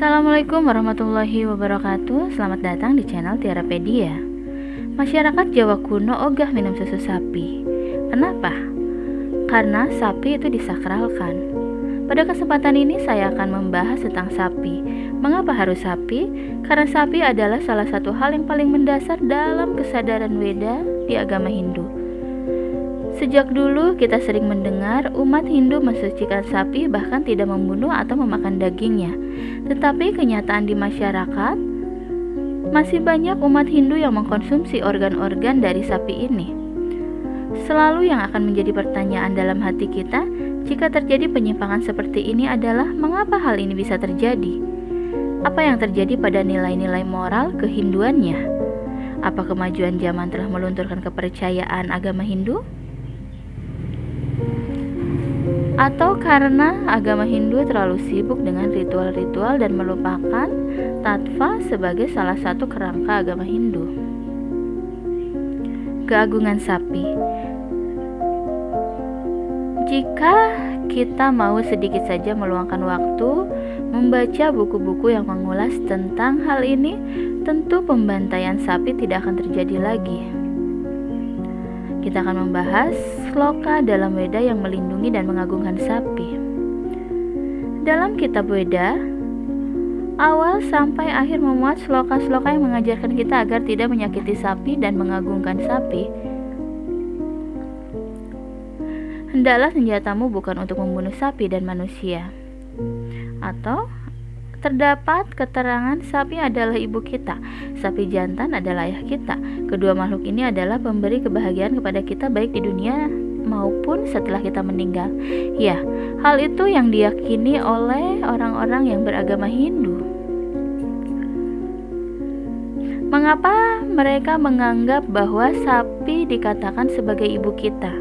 Assalamualaikum warahmatullahi wabarakatuh. Selamat datang di channel Tiarapedia Masyarakat Jawa kuno ogah minum susu sapi. Kenapa? Karena sapi itu disakralkan. Pada kesempatan ini saya akan membahas tentang sapi. Mengapa harus sapi? Karena sapi adalah salah satu hal yang paling mendasar dalam kesadaran Weda di agama Hindu Sejak dulu kita sering mendengar umat Hindu mensucikan sapi bahkan tidak membunuh atau memakan dagingnya. Tetapi kenyataan di masyarakat masih banyak umat Hindu yang mengkonsumsi organ-organ dari sapi ini. Selalu yang akan menjadi pertanyaan dalam hati kita jika terjadi penyimpangan seperti ini adalah mengapa hal ini bisa terjadi? Apa yang terjadi pada nilai-nilai moral kehinduannya? Apa kemajuan zaman telah melunturkan kepercayaan agama Hindu? Atau karena agama Hindu terlalu sibuk dengan ritual-ritual dan melupakan tatva sebagai salah satu kerangka agama Hindu. Keagungan sapi. Jika kita mau sedikit saja meluangkan waktu membaca buku-buku yang mengulas tentang hal ini, tentu pembantaian sapi tidak akan terjadi lagi. Kita akan membahas sloka dalam Weda yang melindungi dan mengagungkan sapi. Dalam kitab Weda, awal sampai akhir memuat sloka-sloka yang mengajarkan kita agar tidak menyakiti sapi dan mengagungkan sapi. Hendaklah senjatamu bukan untuk membunuh sapi dan manusia. Atau Terdapat keterangan sapi adalah ibu kita, sapi jantan adalah ayah kita. Kedua makhluk ini adalah pemberi kebahagiaan kepada kita baik di dunia maupun setelah kita meninggal. Ya, hal itu yang diyakini oleh orang-orang yang beragama Hindu. Mengapa mereka menganggap bahwa sapi dikatakan sebagai ibu kita?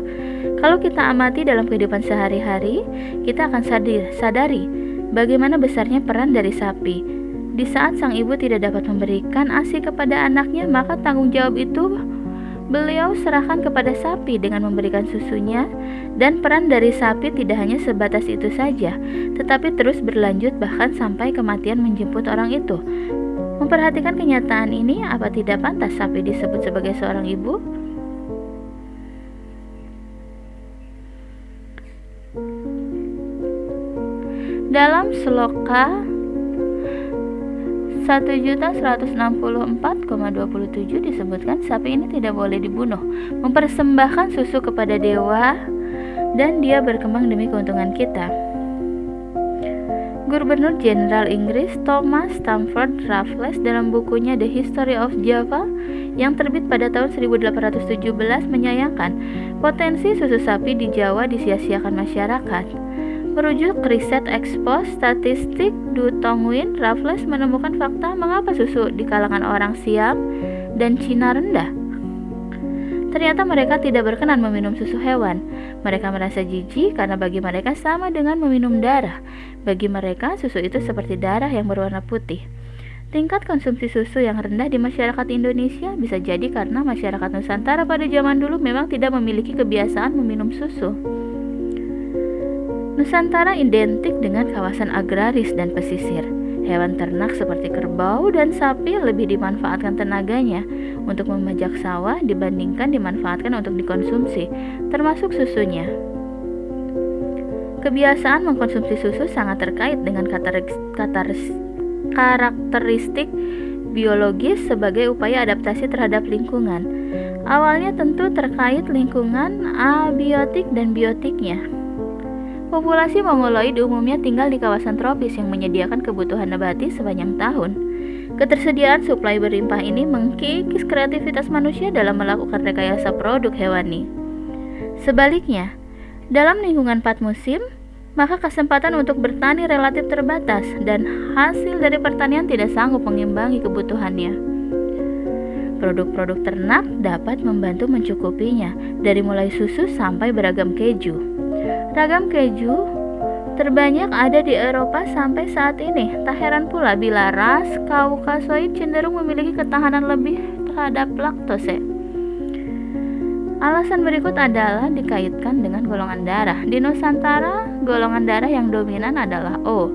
Kalau kita amati dalam kehidupan sehari-hari, kita akan sadari Bagaimana besarnya peran dari sapi? Di saat sang ibu tidak dapat memberikan ASI kepada anaknya, maka tanggung jawab itu beliau serahkan kepada sapi dengan memberikan susunya dan peran dari sapi tidak hanya sebatas itu saja, tetapi terus berlanjut bahkan sampai kematian menjemput orang itu. Memperhatikan kenyataan ini, apa tidak pantas sapi disebut sebagai seorang ibu? Dalam sloka 1164,27 disebutkan sapi ini tidak boleh dibunuh, mempersembahkan susu kepada dewa dan dia berkembang demi keuntungan kita. Gubernur Jenderal Inggris Thomas Stamford Raffles dalam bukunya The History of Java yang terbit pada tahun 1817 menyayangkan potensi susu sapi di Jawa disia-siakan masyarakat. Merujuk riset ekspos statistik Du Tongwin, Raffles menemukan fakta mengapa susu di kalangan orang Siam dan Cina rendah. Ternyata mereka tidak berkenan meminum susu hewan. Mereka merasa jijik karena bagi mereka sama dengan meminum darah. Bagi mereka, susu itu seperti darah yang berwarna putih. Tingkat konsumsi susu yang rendah di masyarakat Indonesia bisa jadi karena masyarakat Nusantara pada zaman dulu memang tidak memiliki kebiasaan meminum susu. Nusantara identik dengan kawasan agraris dan pesisir. Hewan ternak seperti kerbau dan sapi lebih dimanfaatkan tenaganya untuk memajak sawah dibandingkan dimanfaatkan untuk dikonsumsi, termasuk susunya. Kebiasaan mengkonsumsi susu sangat terkait dengan karakteristik biologis sebagai upaya adaptasi terhadap lingkungan. Awalnya tentu terkait lingkungan abiotik dan biotiknya. Populasi mongoloid umumnya tinggal di kawasan tropis yang menyediakan kebutuhan nabati sepanjang tahun. Ketersediaan suplai berlimpah ini mengkikis kreativitas manusia dalam melakukan rekayasa produk hewani. Sebaliknya, dalam lingkungan empat musim, maka kesempatan untuk bertani relatif terbatas dan hasil dari pertanian tidak sanggup mengimbangi kebutuhannya. Produk-produk ternak dapat membantu mencukupinya, dari mulai susu sampai beragam keju. Ragam keju terbanyak ada di Eropa sampai saat ini. Tak heran pula bila ras Kaukasoid cenderung memiliki ketahanan lebih terhadap laktose. Alasan berikut adalah dikaitkan dengan golongan darah. Di Nusantara, golongan darah yang dominan adalah O.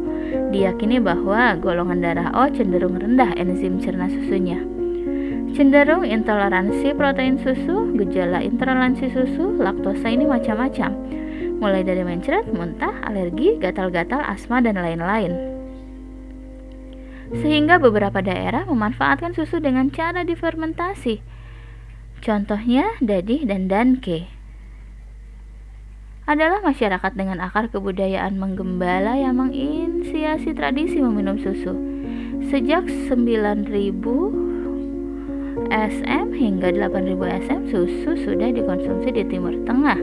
Diyakini bahwa golongan darah O cenderung rendah enzim cerna susunya. Cenderung intoleransi protein susu, gejala intoleransi susu, laktosa ini macam-macam. Mulai dari mencret, muntah, alergi, gatal-gatal, asma, dan lain-lain. Sehingga beberapa daerah memanfaatkan susu dengan cara difermentasi Contohnya Dadih dan Danke adalah masyarakat dengan akar kebudayaan menggembala yang menginisiasi tradisi meminum susu. Sejak 9000 SM hingga 8000 SM susu sudah dikonsumsi di Timur Tengah.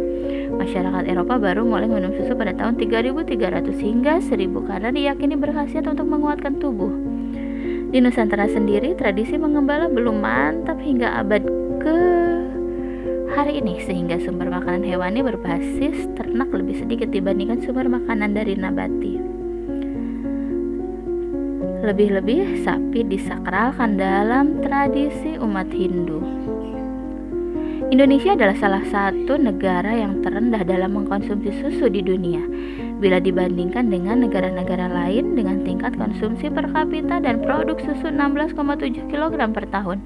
Masyarakat Eropa baru mulai minum susu pada tahun 3300 hingga 1000 karena diyakini berkhasiat untuk menguatkan tubuh. Di Nusantara sendiri, tradisi mengembala belum mantap hingga abad ke hari ini sehingga sumber makanan hewani berbasis ternak lebih sedikit dibandingkan sumber makanan dari nabati. Lebih-lebih sapi disakralkan dalam tradisi umat Hindu. Indonesia adalah salah satu negara yang terendah dalam mengkonsumsi susu di dunia bila dibandingkan dengan negara-negara lain dengan tingkat konsumsi per kapita dan produk susu 16,7 kg per tahun.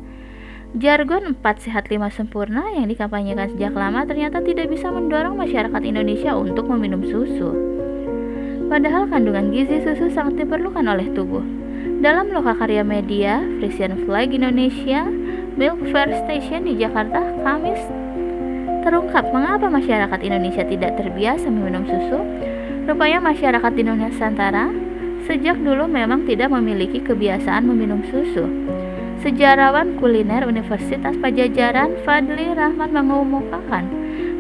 Jargon 4 sehat 5 sempurna yang dikampanyekan sejak lama ternyata tidak bisa mendorong masyarakat Indonesia untuk meminum susu. Padahal kandungan gizi susu sangat diperlukan oleh tubuh. Dalam lokakarya media Frisian Flag Indonesia Milk Fair Station di Jakarta, Kamis terungkap mengapa masyarakat Indonesia tidak terbiasa meminum susu. Rupanya masyarakat di Nusantara sejak dulu memang tidak memiliki kebiasaan meminum susu. Sejarawan kuliner Universitas Pajajaran Fadli Rahman mengumumkan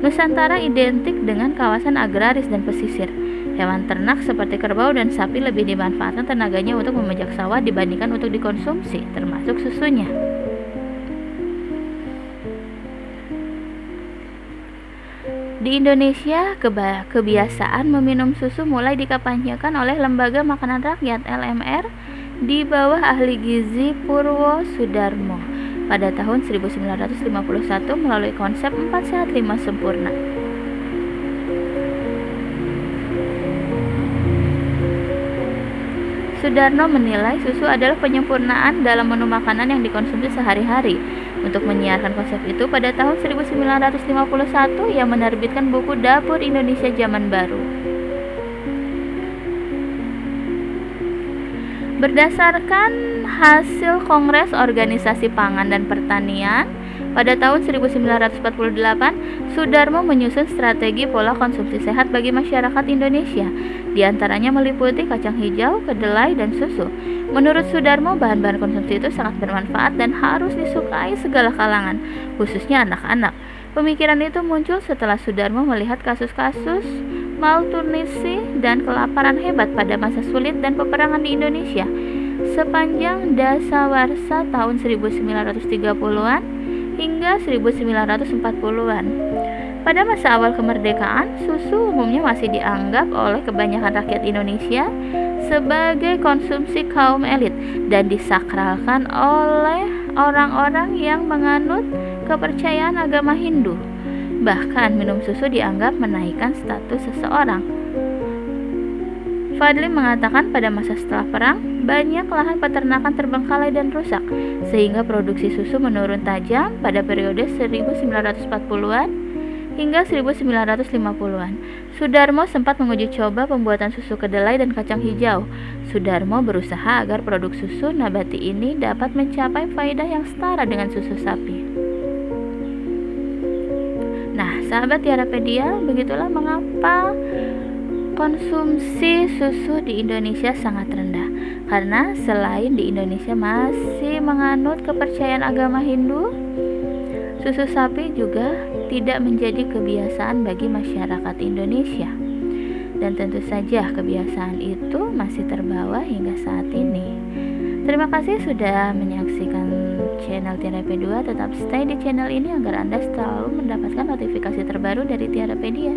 Nusantara identik dengan kawasan agraris dan pesisir. Hewan ternak seperti kerbau dan sapi lebih dimanfaatkan tenaganya untuk memajak sawah dibandingkan untuk dikonsumsi, termasuk susunya. Di Indonesia, kebiasaan meminum susu mulai dikampanyekan oleh Lembaga Makanan Rakyat LMR di bawah ahli gizi Purwo Sudarmo pada tahun 1951 melalui konsep 4 sehat 5 sempurna. Sudarno menilai susu adalah penyempurnaan dalam menu makanan yang dikonsumsi sehari-hari. Untuk menyiarkan konsep itu, pada tahun 1951 ia menerbitkan buku Dapur Indonesia Zaman Baru. Berdasarkan hasil Kongres Organisasi Pangan dan Pertanian pada tahun 1948, Sudarmo menyusun strategi pola konsumsi sehat bagi masyarakat Indonesia. Di antaranya meliputi kacang hijau, kedelai, dan susu. Menurut Sudarmo, bahan-bahan konsumsi itu sangat bermanfaat dan harus disukai segala kalangan, khususnya anak-anak. Pemikiran itu muncul setelah Sudarmo melihat kasus-kasus malnutrisi, dan kelaparan hebat pada masa sulit dan peperangan di Indonesia sepanjang dasawarsa tahun 1930-an hingga 1940-an. Pada masa awal kemerdekaan, susu umumnya masih dianggap oleh kebanyakan rakyat Indonesia sebagai konsumsi kaum elit dan disakralkan oleh orang-orang yang menganut kepercayaan agama Hindu. Bahkan minum susu dianggap menaikkan status seseorang. Fadli mengatakan pada masa setelah perang, banyak lahan peternakan terbengkalai dan rusak, sehingga produksi susu menurun tajam pada periode 1940-an hingga 1950-an. Sudarmo sempat menguji coba pembuatan susu kedelai dan kacang hijau. Sudarmo berusaha agar produk susu nabati ini dapat mencapai faedah yang setara dengan susu sapi. Nah, sahabat Tiarapedia, begitulah mengapa konsumsi susu di Indonesia sangat rendah. Karena selain di Indonesia masih menganut kepercayaan agama Hindu, susu sapi juga tidak menjadi kebiasaan bagi masyarakat Indonesia. Dan tentu saja kebiasaan itu masih terbawa hingga saat ini. Terima kasih sudah menyaksikan channel Tiara P2. Tetap stay di channel ini agar Anda selalu mendapatkan notifikasi terbaru dari Tiara Pedia.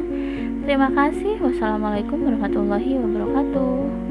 Terima kasih. Wassalamualaikum warahmatullahi wabarakatuh.